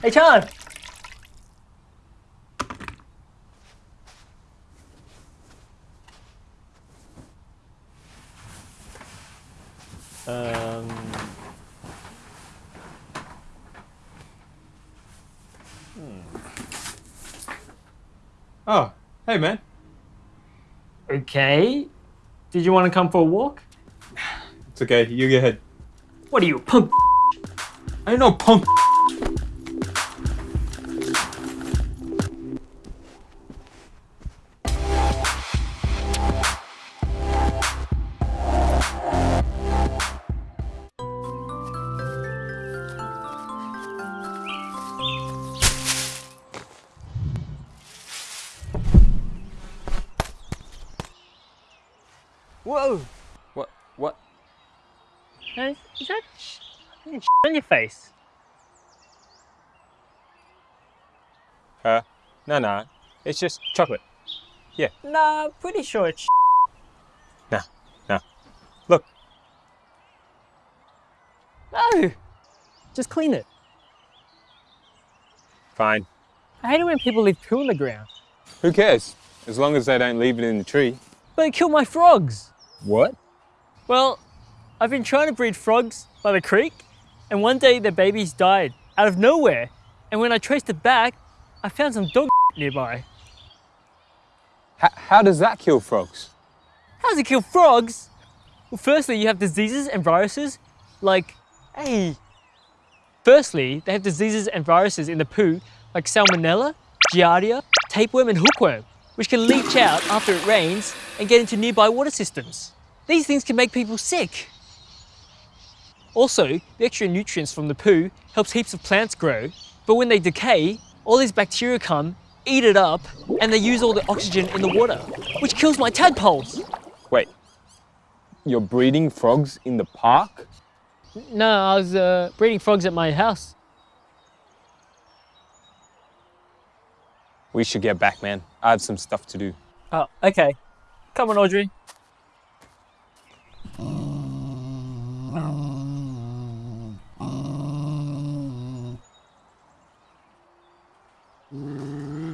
Hey, Chan! Um... Oh, hey man. Okay. Did you want to come for a walk? It's okay, you go ahead. What are you, punk? I ain't no punk. Whoa! What? What? Is, is that sh- sh- on your face? Uh, no, no. It's just chocolate. Yeah. Nah, pretty sure it's sh- Nah, nah. Look, No! Just clean it. fine. I hate it when people leave poo on the ground. Who cares? As long as they don't leave it in the tree. But it killed my frogs. What? Well, I've been trying to breed frogs by the creek, and one day their babies died out of nowhere. And when I traced it back, I found some dog nearby. H- how does that kill frogs? How does it kill frogs? Well, firstly, you have diseases and viruses like, hey. Firstly, they have diseases and viruses in the poo like salmonella, giardia, tapeworm, and hookworm, which can leach out after it rains and get into nearby water systems. These things can make people sick. Also, the extra nutrients from the poo helps heaps of plants grow, but when they decay, all these bacteria come, eat it up, and they use all the oxygen in the water, which kills my tadpoles. Wait. You're breeding frogs in the park? No, I was uh, breeding frogs at my house. We should get back, man. I have some stuff to do. Oh, okay. Come on, Audrey.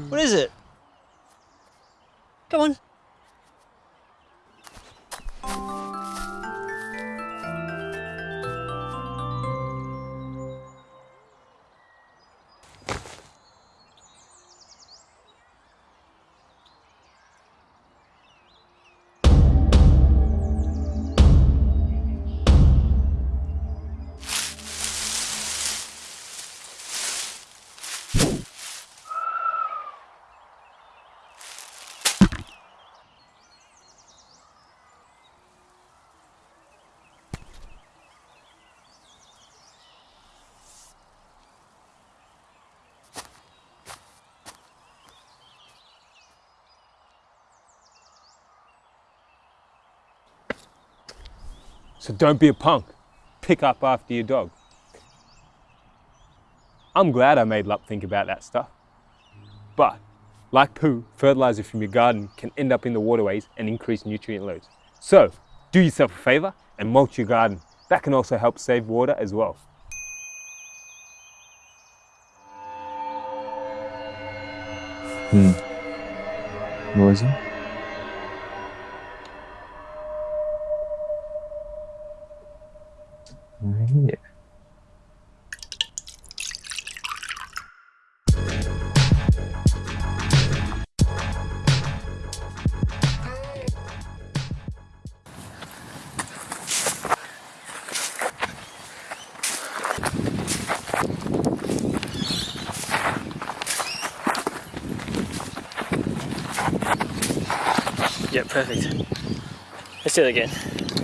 What is it? So don't be a punk. Pick up after your dog. I'm glad I made Lup think about that stuff. But, like poo, fertilizer from your garden can end up in the waterways and increase nutrient loads. So, do yourself a favor and mulch your garden. That can also help save water as well. Hmm. Noisy? Yeah, perfect. Let's do it again.